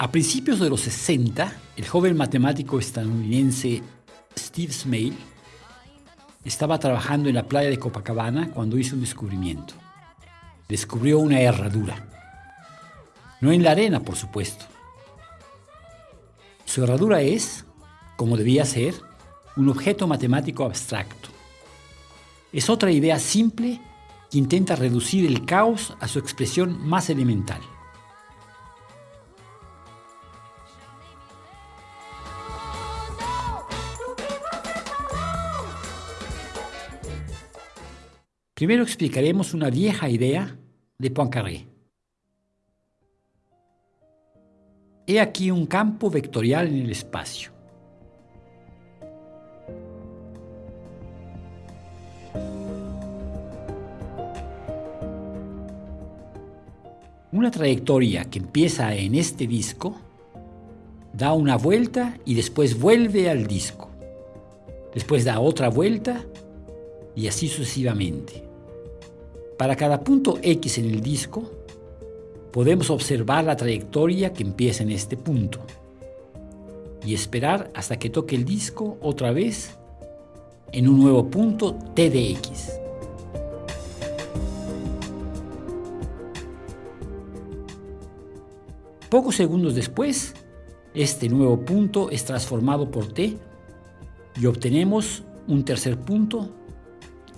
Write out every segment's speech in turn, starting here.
A principios de los 60, el joven matemático estadounidense Steve Smale estaba trabajando en la playa de Copacabana cuando hizo un descubrimiento. Descubrió una herradura. No en la arena, por supuesto. Su herradura es, como debía ser, un objeto matemático abstracto. Es otra idea simple que intenta reducir el caos a su expresión más elemental. Primero explicaremos una vieja idea de Poincaré. He aquí un campo vectorial en el espacio. Una trayectoria que empieza en este disco da una vuelta y después vuelve al disco. Después da otra vuelta y así sucesivamente. Para cada punto X en el disco, podemos observar la trayectoria que empieza en este punto y esperar hasta que toque el disco otra vez en un nuevo punto T de X. Pocos segundos después, este nuevo punto es transformado por T y obtenemos un tercer punto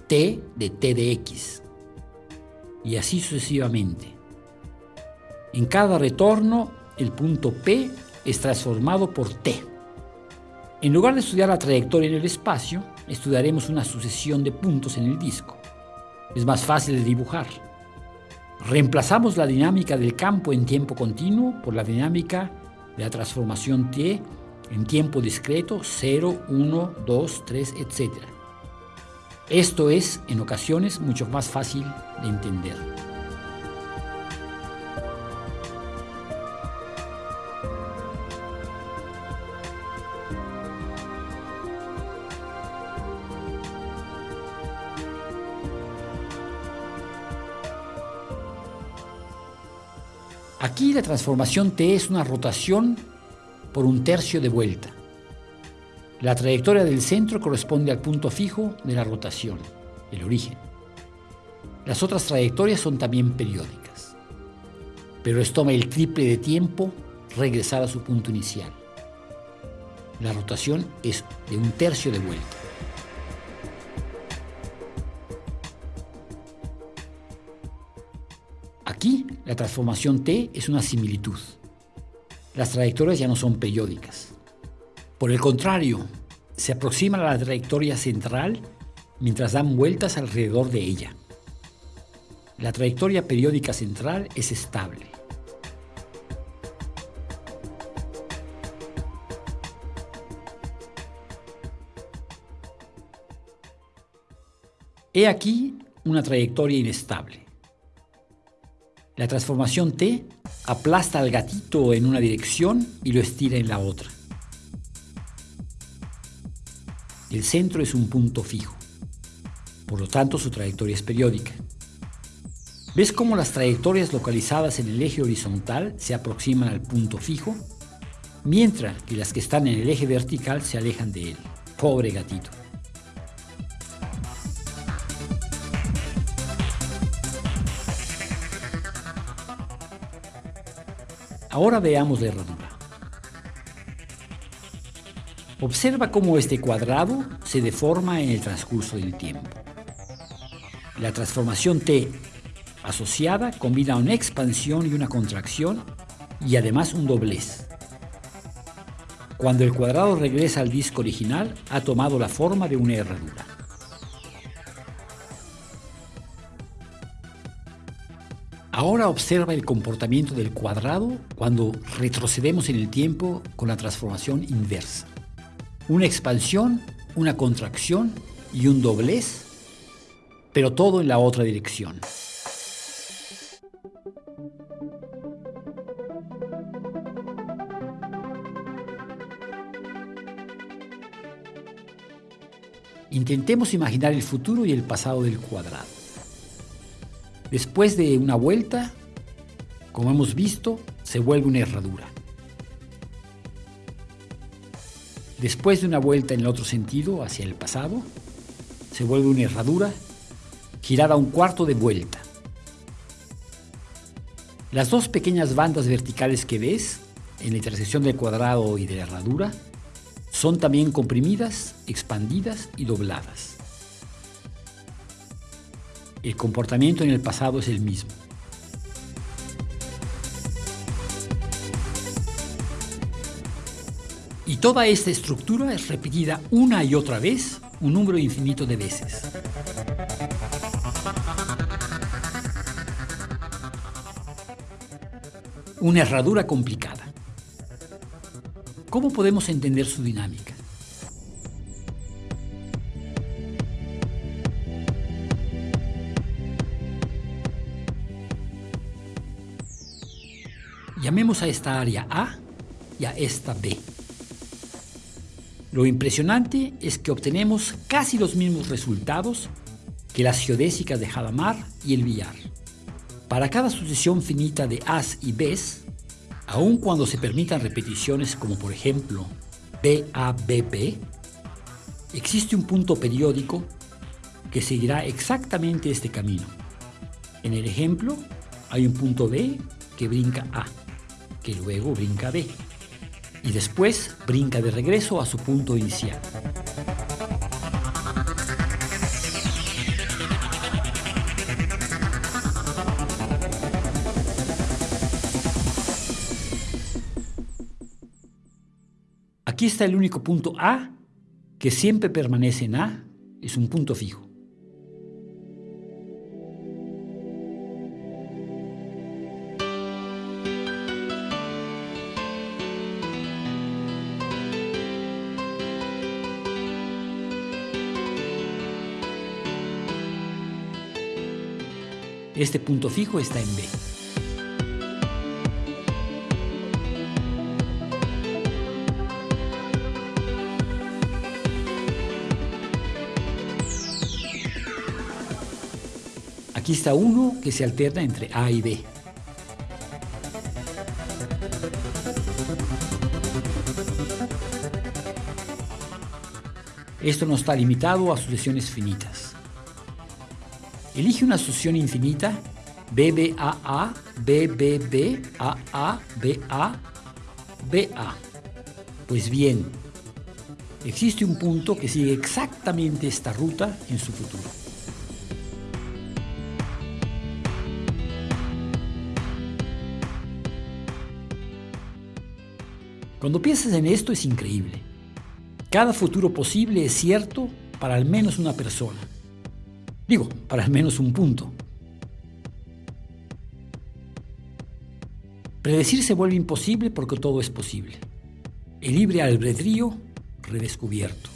T de T de X y así sucesivamente. En cada retorno, el punto P es transformado por T. En lugar de estudiar la trayectoria en el espacio, estudiaremos una sucesión de puntos en el disco. Es más fácil de dibujar. Reemplazamos la dinámica del campo en tiempo continuo por la dinámica de la transformación T en tiempo discreto 0, 1, 2, 3, etc. Esto es, en ocasiones, mucho más fácil de entender. Aquí la transformación T es una rotación por un tercio de vuelta. La trayectoria del centro corresponde al punto fijo de la rotación, el origen. Las otras trayectorias son también periódicas, pero les toma el triple de tiempo regresar a su punto inicial. La rotación es de un tercio de vuelta. Aquí, la transformación T es una similitud. Las trayectorias ya no son periódicas. Por el contrario, se aproximan a la trayectoria central mientras dan vueltas alrededor de ella. La trayectoria periódica central es estable. He aquí una trayectoria inestable. La transformación T aplasta al gatito en una dirección y lo estira en la otra. El centro es un punto fijo. Por lo tanto, su trayectoria es periódica. ¿Ves cómo las trayectorias localizadas en el eje horizontal se aproximan al punto fijo? Mientras que las que están en el eje vertical se alejan de él. Pobre gatito. Ahora veamos la herradura. Observa cómo este cuadrado se deforma en el transcurso del tiempo. La transformación T asociada combina una expansión y una contracción y además un doblez. Cuando el cuadrado regresa al disco original, ha tomado la forma de una herradura. Ahora observa el comportamiento del cuadrado cuando retrocedemos en el tiempo con la transformación inversa una expansión, una contracción y un doblez, pero todo en la otra dirección. Intentemos imaginar el futuro y el pasado del cuadrado. Después de una vuelta, como hemos visto, se vuelve una herradura. Después de una vuelta en el otro sentido, hacia el pasado, se vuelve una herradura girada un cuarto de vuelta. Las dos pequeñas bandas verticales que ves en la intersección del cuadrado y de la herradura son también comprimidas, expandidas y dobladas. El comportamiento en el pasado es el mismo. Y toda esta estructura es repetida una y otra vez un número infinito de veces. Una herradura complicada. ¿Cómo podemos entender su dinámica? Llamemos a esta área A y a esta B. Lo impresionante es que obtenemos casi los mismos resultados que las geodésicas de Hadamard y el billar. Para cada sucesión finita de A's y B's, aun cuando se permitan repeticiones como por ejemplo BABB, existe un punto periódico que seguirá exactamente este camino. En el ejemplo, hay un punto B que brinca A, que luego brinca B, y después brinca de regreso a su punto inicial. Aquí está el único punto A que siempre permanece en A, es un punto fijo. Este punto fijo está en B. Aquí está uno que se alterna entre A y B. Esto no está limitado a sucesiones finitas. Elige una sucesión infinita BBAA, BBB, AA, BA, BA. Pues bien, existe un punto que sigue exactamente esta ruta en su futuro. Cuando piensas en esto es increíble. Cada futuro posible es cierto para al menos una persona. Digo, para al menos un punto. Predecir se vuelve imposible porque todo es posible. El libre albedrío redescubierto.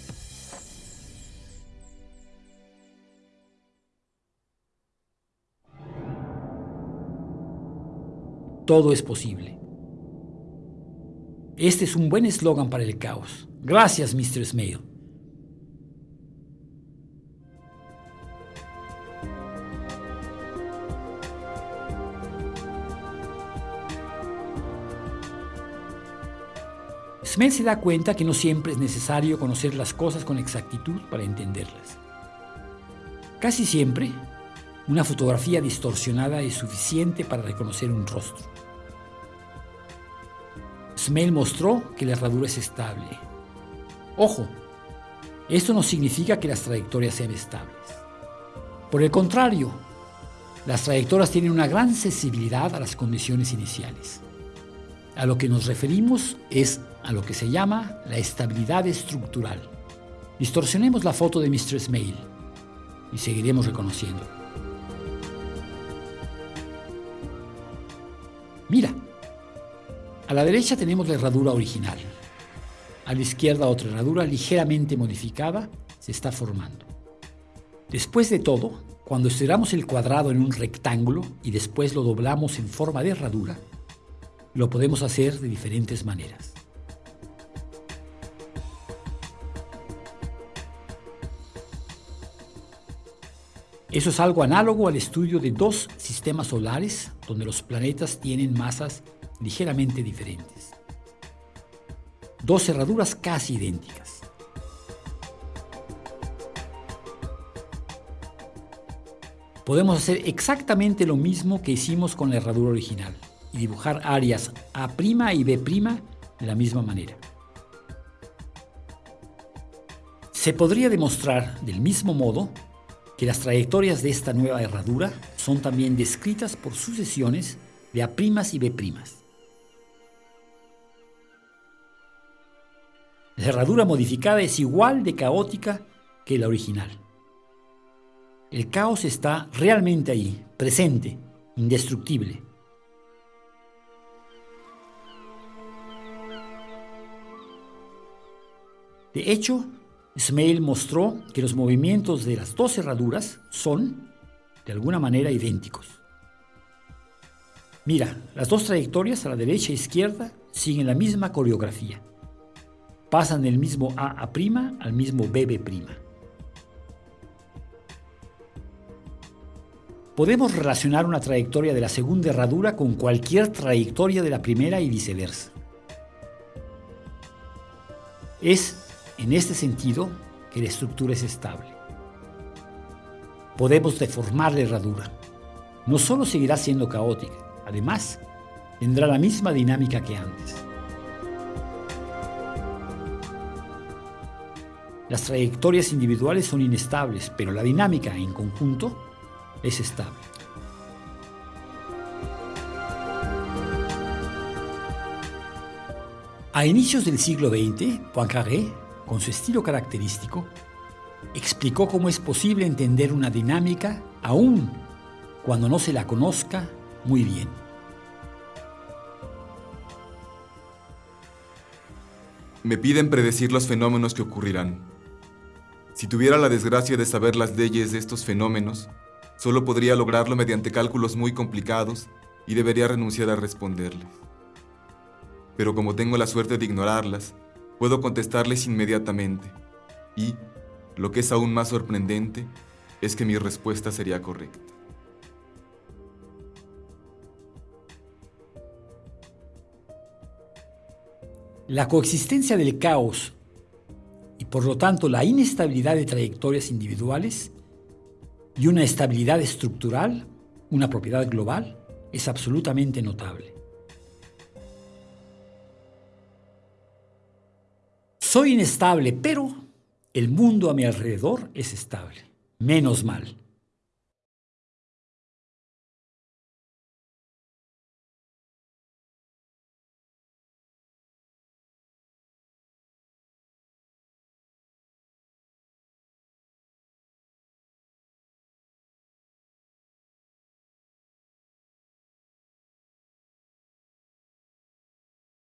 Todo es posible. Este es un buen eslogan para el caos. Gracias, Mr. Smale. Smith se da cuenta que no siempre es necesario conocer las cosas con exactitud para entenderlas. Casi siempre, una fotografía distorsionada es suficiente para reconocer un rostro. Smell mostró que la herradura es estable. Ojo, esto no significa que las trayectorias sean estables. Por el contrario, las trayectorias tienen una gran sensibilidad a las condiciones iniciales. A lo que nos referimos es a lo que se llama la estabilidad estructural. Distorsionemos la foto de Mr. Smale y seguiremos reconociendo. Mira, a la derecha tenemos la herradura original. A la izquierda otra herradura ligeramente modificada se está formando. Después de todo, cuando estiramos el cuadrado en un rectángulo y después lo doblamos en forma de herradura, lo podemos hacer de diferentes maneras. Eso es algo análogo al estudio de dos sistemas solares donde los planetas tienen masas ligeramente diferentes. dos cerraduras casi idénticas. Podemos hacer exactamente lo mismo que hicimos con la herradura original y dibujar áreas A' y B' de la misma manera. Se podría demostrar del mismo modo que las trayectorias de esta nueva herradura son también descritas por sucesiones de A' y B'. La herradura modificada es igual de caótica que la original. El caos está realmente ahí, presente, indestructible. De hecho, Smail mostró que los movimientos de las dos cerraduras son, de alguna manera, idénticos. Mira, las dos trayectorias a la derecha e izquierda siguen la misma coreografía. Pasan del mismo A a' al mismo BB'. Podemos relacionar una trayectoria de la segunda herradura con cualquier trayectoria de la primera y viceversa. Es en este sentido que la estructura es estable. Podemos deformar la herradura. No solo seguirá siendo caótica, además, tendrá la misma dinámica que antes. Las trayectorias individuales son inestables, pero la dinámica en conjunto es estable. A inicios del siglo XX, Poincaré con su estilo característico, explicó cómo es posible entender una dinámica aún cuando no se la conozca muy bien. Me piden predecir los fenómenos que ocurrirán. Si tuviera la desgracia de saber las leyes de estos fenómenos, solo podría lograrlo mediante cálculos muy complicados y debería renunciar a responderles. Pero como tengo la suerte de ignorarlas, puedo contestarles inmediatamente. Y, lo que es aún más sorprendente, es que mi respuesta sería correcta. La coexistencia del caos y por lo tanto la inestabilidad de trayectorias individuales y una estabilidad estructural, una propiedad global, es absolutamente notable. Soy inestable, pero el mundo a mi alrededor es estable. Menos mal.